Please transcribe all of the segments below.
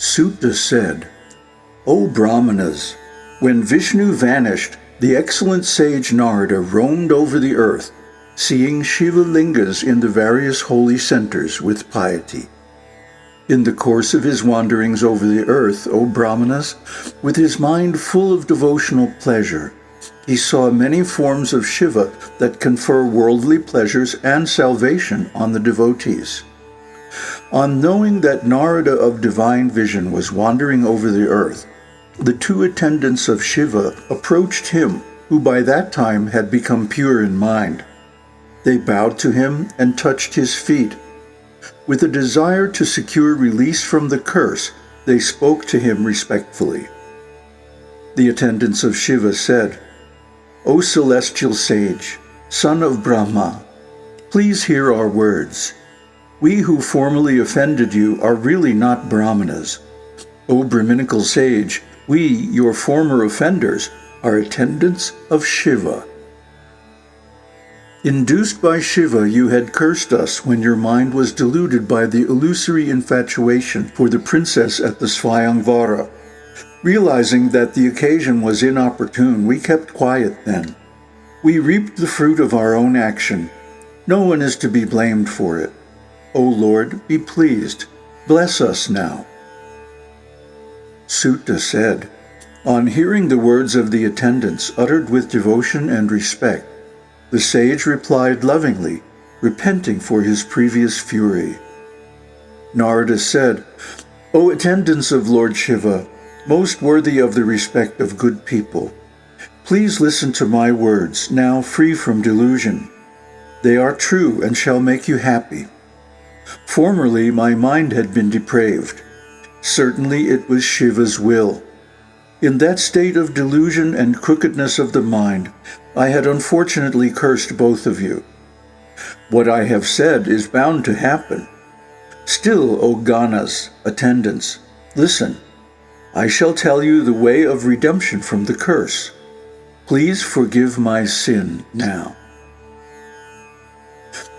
Suta said, O Brahmanas, when Vishnu vanished, the excellent sage Narada roamed over the earth, seeing Shiva lingas in the various holy centers with piety. In the course of his wanderings over the earth, O Brahmanas, with his mind full of devotional pleasure, he saw many forms of Shiva that confer worldly pleasures and salvation on the devotees. On knowing that Narada of divine vision was wandering over the earth, the two attendants of Shiva approached him, who by that time had become pure in mind. They bowed to him and touched his feet. With a desire to secure release from the curse, they spoke to him respectfully. The attendants of Shiva said, O celestial sage, son of Brahma, please hear our words. We who formerly offended you are really not Brahmanas. O Brahminical sage, we, your former offenders, are attendants of Shiva. Induced by Shiva, you had cursed us when your mind was deluded by the illusory infatuation for the princess at the Svayamvara. Realizing that the occasion was inopportune, we kept quiet then. We reaped the fruit of our own action. No one is to be blamed for it. O Lord, be pleased. Bless us now. Suta said, On hearing the words of the attendants uttered with devotion and respect, the sage replied lovingly, repenting for his previous fury. Narada said, O attendants of Lord Shiva, most worthy of the respect of good people, please listen to my words, now free from delusion. They are true and shall make you happy. Formerly my mind had been depraved. Certainly it was Shiva's will. In that state of delusion and crookedness of the mind, I had unfortunately cursed both of you. What I have said is bound to happen. Still, O Ganas, attendants, listen. I shall tell you the way of redemption from the curse. Please forgive my sin now.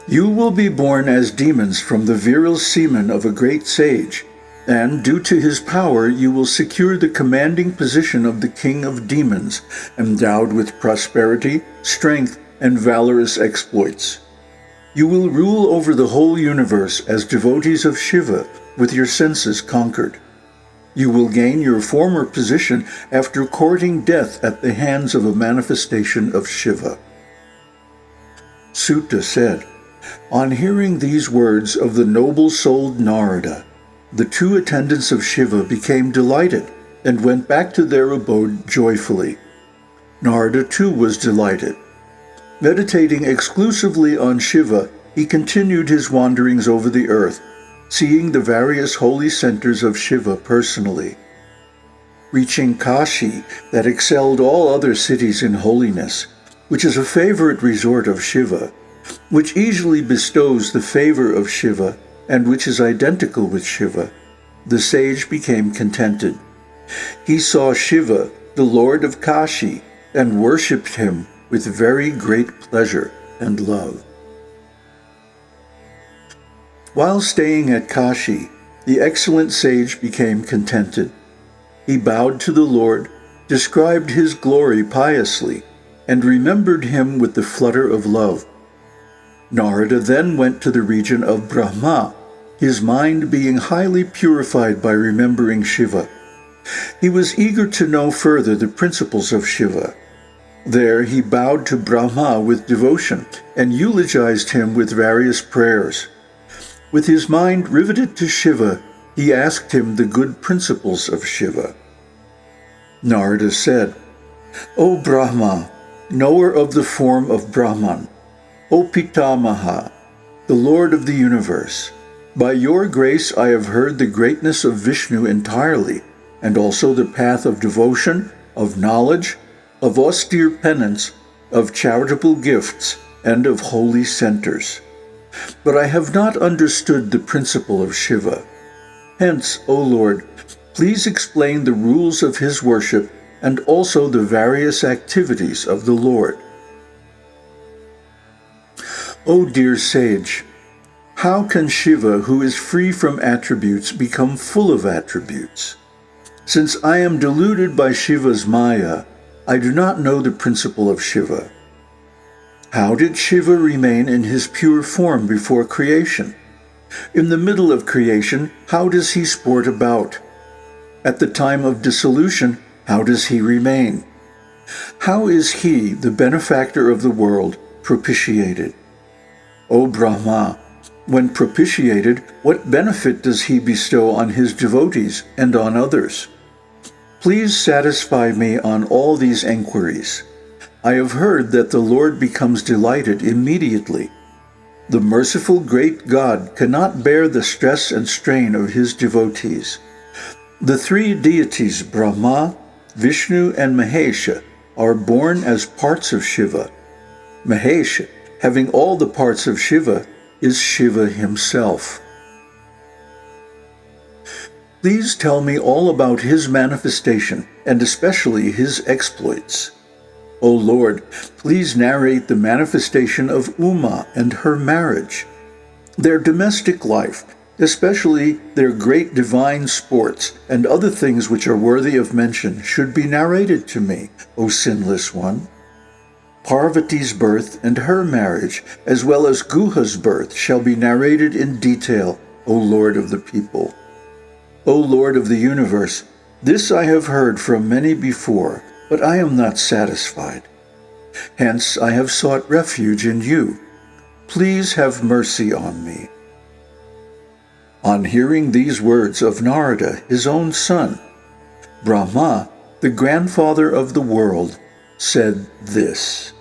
You will be born as demons from the virile semen of a great sage, and due to his power you will secure the commanding position of the king of demons, endowed with prosperity, strength, and valorous exploits. You will rule over the whole universe as devotees of Shiva, with your senses conquered. You will gain your former position after courting death at the hands of a manifestation of Shiva. Suta said, On hearing these words of the noble-souled Narada, the two attendants of Shiva became delighted and went back to their abode joyfully. Narada too was delighted. Meditating exclusively on Shiva, he continued his wanderings over the earth, seeing the various holy centers of Shiva personally. Reaching Kashi, that excelled all other cities in holiness, which is a favorite resort of Shiva, which easily bestows the favor of Shiva and which is identical with Shiva, the sage became contented. He saw Shiva, the lord of Kashi, and worshipped him with very great pleasure and love. While staying at Kashi, the excellent sage became contented. He bowed to the Lord, described his glory piously, and remembered him with the flutter of love. Narada then went to the region of Brahma, his mind being highly purified by remembering Shiva. He was eager to know further the principles of Shiva. There he bowed to Brahma with devotion and eulogized him with various prayers. With his mind riveted to Shiva, he asked him the good principles of Shiva. Narada said, O Brahma, knower of the form of Brahman, O Pitamaha, the Lord of the universe, by your grace I have heard the greatness of Vishnu entirely, and also the path of devotion, of knowledge, of austere penance, of charitable gifts, and of holy centers. But I have not understood the principle of Shiva. Hence, O Lord, please explain the rules of his worship and also the various activities of the Lord. O dear sage, How can Shiva, who is free from attributes, become full of attributes? Since I am deluded by Shiva's Maya, I do not know the principle of Shiva. How did Shiva remain in his pure form before creation? In the middle of creation, how does he sport about? At the time of dissolution, how does he remain? How is he, the benefactor of the world, propitiated? O Brahma, when propitiated, what benefit does he bestow on his devotees and on others? Please satisfy me on all these enquiries. I have heard that the Lord becomes delighted immediately. The merciful great God cannot bear the stress and strain of his devotees. The three deities, Brahma, Vishnu, and Mahesha, are born as parts of Shiva. Mahesha, having all the parts of Shiva, is Shiva himself. Please tell me all about his manifestation, and especially his exploits. O Lord, please narrate the manifestation of Uma and her marriage, their domestic life, especially their great divine sports and other things which are worthy of mention should be narrated to me, O sinless one. Parvati's birth and her marriage, as well as Guha's birth, shall be narrated in detail, O Lord of the people. O Lord of the universe, this I have heard from many before, but I am not satisfied. Hence I have sought refuge in you. Please have mercy on me. On hearing these words of Narada, his own son, Brahma, the grandfather of the world, said this.